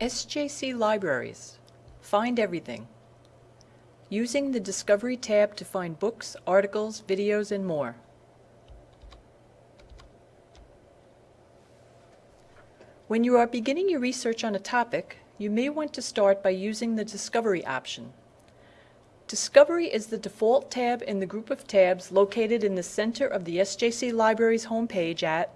SJC Libraries. Find everything. Using the Discovery tab to find books, articles, videos, and more. When you are beginning your research on a topic, you may want to start by using the Discovery option. Discovery is the default tab in the group of tabs located in the center of the SJC Libraries homepage at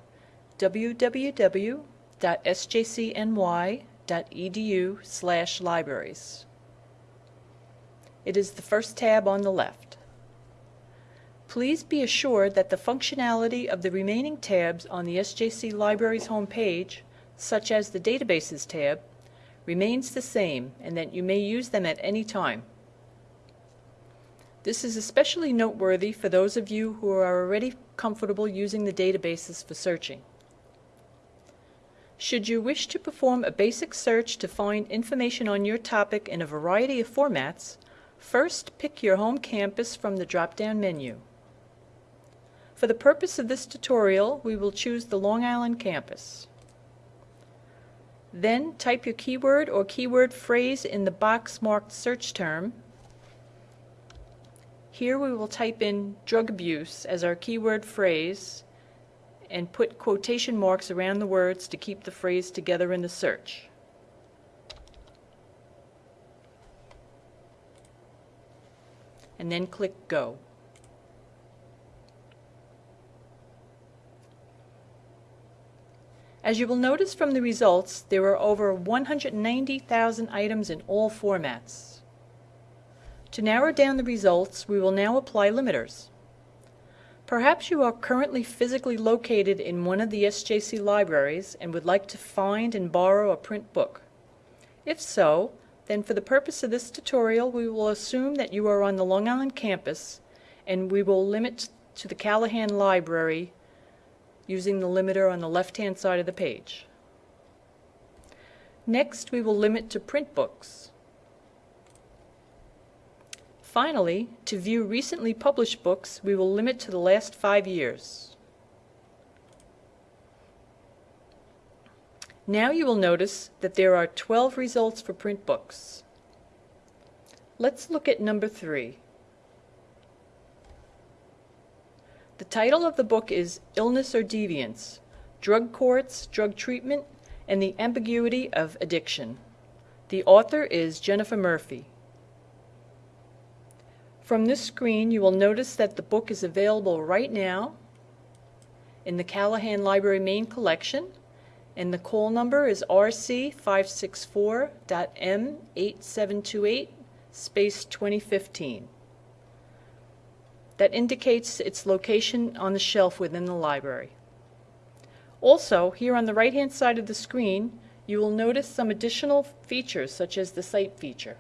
www.sjcny.edu libraries. It is the first tab on the left. Please be assured that the functionality of the remaining tabs on the SJC Libraries homepage, such as the Databases tab, remains the same and that you may use them at any time. This is especially noteworthy for those of you who are already comfortable using the databases for searching. Should you wish to perform a basic search to find information on your topic in a variety of formats, first pick your home campus from the drop-down menu. For the purpose of this tutorial, we will choose the Long Island campus. Then type your keyword or keyword phrase in the box marked search term. Here we will type in drug abuse as our keyword phrase and put quotation marks around the words to keep the phrase together in the search. And then click Go. As you will notice from the results, there are over 190,000 items in all formats. To narrow down the results, we will now apply limiters. Perhaps you are currently physically located in one of the SJC libraries and would like to find and borrow a print book. If so, then for the purpose of this tutorial we will assume that you are on the Long Island campus and we will limit to the Callahan Library using the limiter on the left-hand side of the page. Next, we will limit to print books. Finally, to view recently published books, we will limit to the last five years. Now you will notice that there are 12 results for print books. Let's look at number three. The title of the book is Illness or Deviance, Drug Courts, Drug Treatment, and the Ambiguity of Addiction. The author is Jennifer Murphy. From this screen you will notice that the book is available right now in the Callahan Library main collection and the call number is RC564.M8728 space 2015 that indicates its location on the shelf within the library. Also, here on the right-hand side of the screen, you will notice some additional features such as the Cite feature.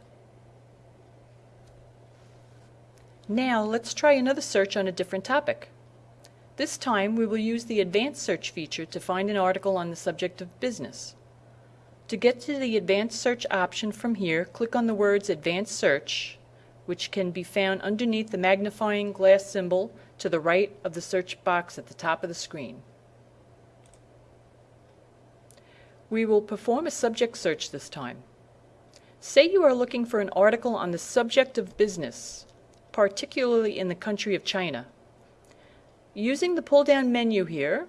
Now let's try another search on a different topic. This time we will use the Advanced Search feature to find an article on the subject of business. To get to the Advanced Search option from here, click on the words Advanced Search which can be found underneath the magnifying glass symbol to the right of the search box at the top of the screen. We will perform a subject search this time. Say you are looking for an article on the subject of business, particularly in the country of China. Using the pull-down menu here,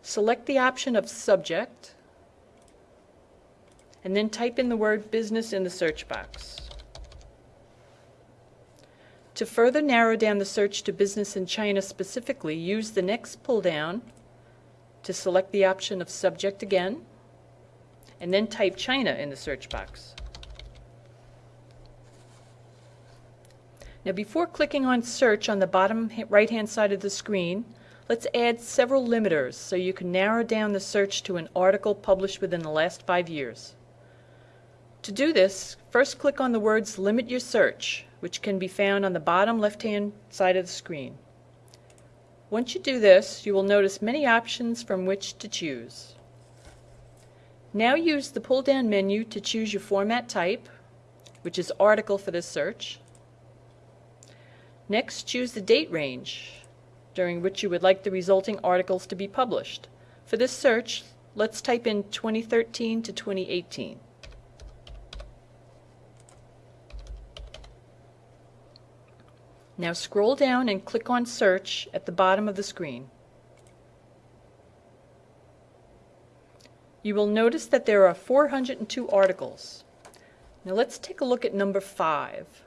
select the option of Subject, and then type in the word Business in the search box. To further narrow down the search to business in China specifically, use the next pull down to select the option of subject again, and then type China in the search box. Now before clicking on search on the bottom right hand side of the screen, let's add several limiters so you can narrow down the search to an article published within the last five years. To do this, first click on the words Limit Your Search which can be found on the bottom left-hand side of the screen. Once you do this, you will notice many options from which to choose. Now use the pull-down menu to choose your format type, which is article for this search. Next, choose the date range during which you would like the resulting articles to be published. For this search, let's type in 2013 to 2018. Now scroll down and click on Search at the bottom of the screen. You will notice that there are 402 articles. Now let's take a look at number 5.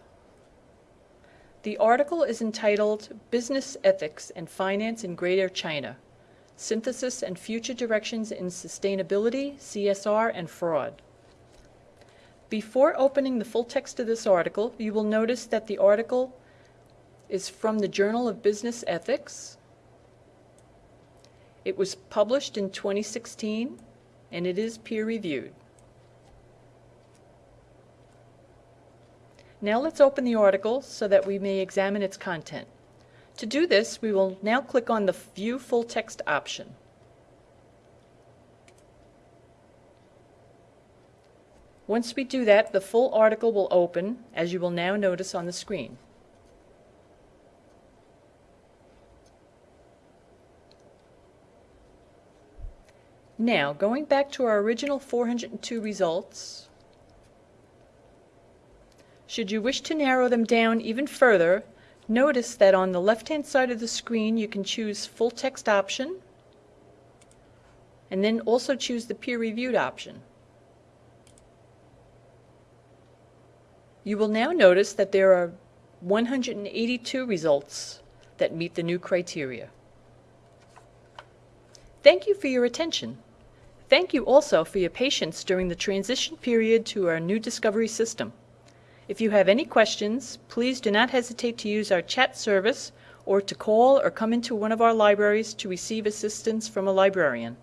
The article is entitled Business Ethics and Finance in Greater China Synthesis and Future Directions in Sustainability, CSR, and Fraud. Before opening the full text of this article, you will notice that the article is from the Journal of Business Ethics. It was published in 2016 and it is peer-reviewed. Now let's open the article so that we may examine its content. To do this, we will now click on the View Full Text option. Once we do that, the full article will open, as you will now notice on the screen. Now, going back to our original 402 results, should you wish to narrow them down even further, notice that on the left-hand side of the screen you can choose Full Text option, and then also choose the Peer Reviewed option. You will now notice that there are 182 results that meet the new criteria. Thank you for your attention. Thank you also for your patience during the transition period to our new discovery system. If you have any questions, please do not hesitate to use our chat service or to call or come into one of our libraries to receive assistance from a librarian.